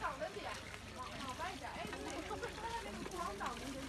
长得脸往往外点，他不是他那个。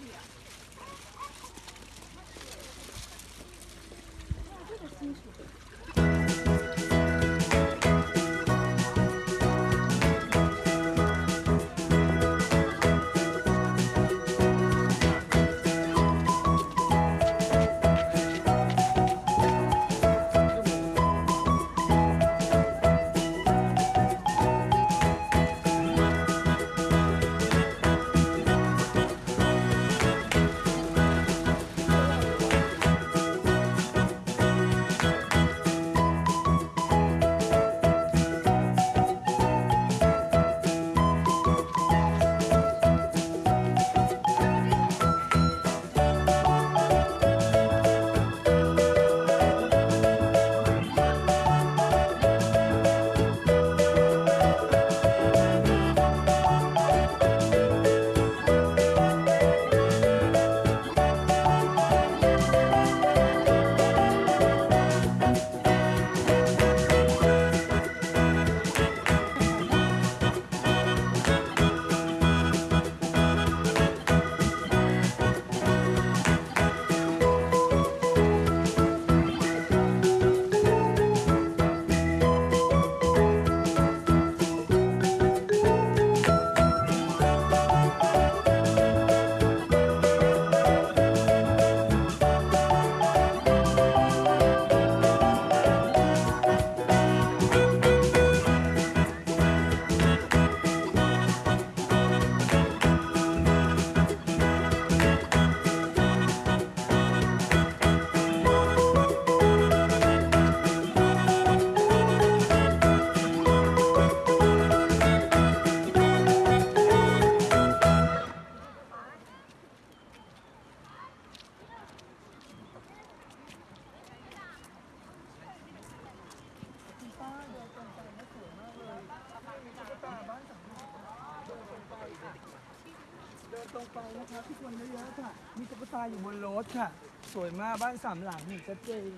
ตรงไปนะครับทุกคนเยอะๆค่ะ มีตุ๊กตาอยู่บนรถค่ะ สวยมากบ้านสามหลังนี่ชัดเจน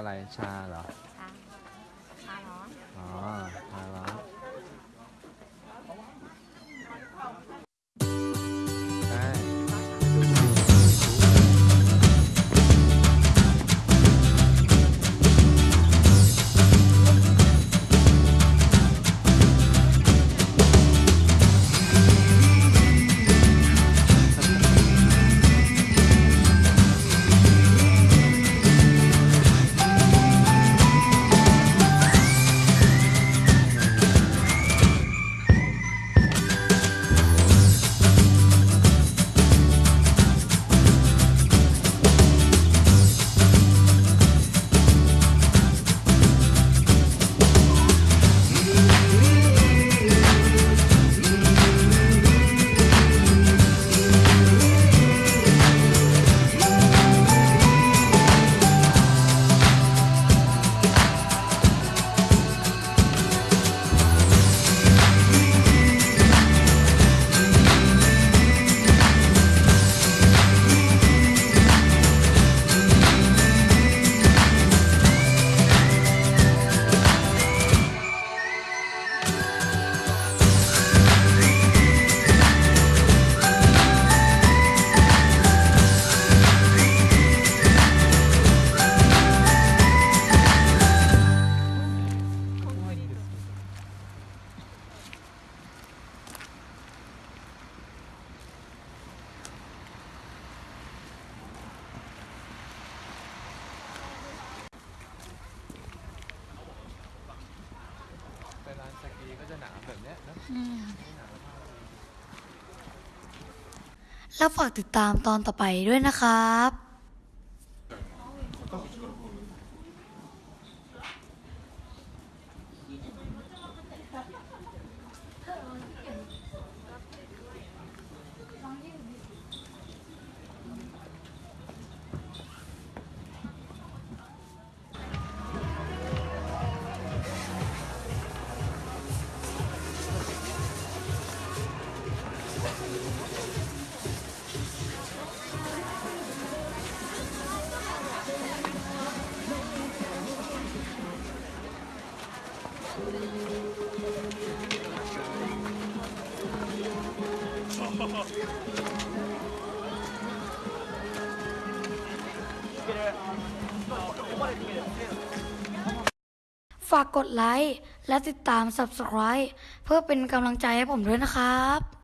อะไรอันนี้คืออะไรชาเหรอ ชา ชาร้อน อ๋อชาร้อน จะหนาวแบบเนี้ยนะแล้วฝากติดตามตอนต่อไปด้วยนะครับ ฝากกดไลค์และติดตาม Subscribe เพื่อเป็นกำลังใจให้ผมด้วยนะครับ